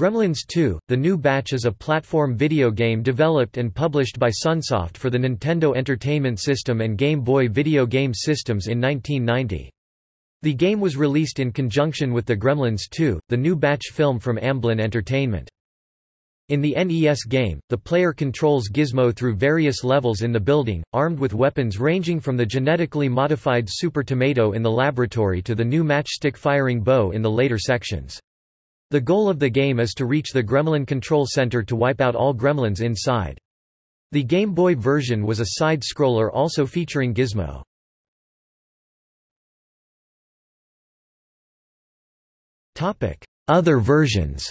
Gremlins 2, The New Batch is a platform video game developed and published by Sunsoft for the Nintendo Entertainment System and Game Boy video game systems in 1990. The game was released in conjunction with the Gremlins 2, the new batch film from Amblin Entertainment. In the NES game, the player controls Gizmo through various levels in the building, armed with weapons ranging from the genetically modified Super Tomato in the laboratory to the new matchstick-firing bow in the later sections. The goal of the game is to reach the Gremlin Control Center to wipe out all gremlins inside. The Game Boy version was a side-scroller also featuring Gizmo. Other versions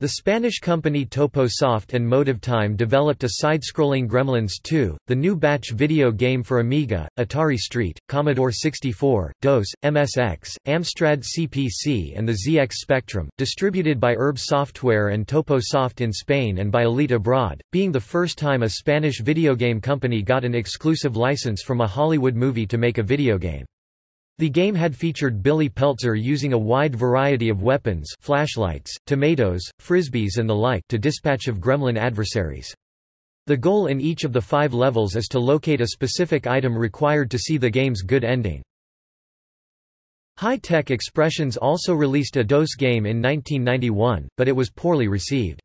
The Spanish company Topo Soft and MotiveTime developed a side-scrolling Gremlins 2, the new batch video game for Amiga, Atari ST, Commodore 64, DOS, MSX, Amstrad CPC and the ZX Spectrum, distributed by Erbe Software and Toposoft in Spain and by Elite Abroad, being the first time a Spanish video game company got an exclusive license from a Hollywood movie to make a video game. The game had featured Billy Peltzer using a wide variety of weapons flashlights, tomatoes, frisbees and the like to dispatch of gremlin adversaries. The goal in each of the five levels is to locate a specific item required to see the game's good ending. Hi Tech Expressions also released a DOS game in 1991, but it was poorly received.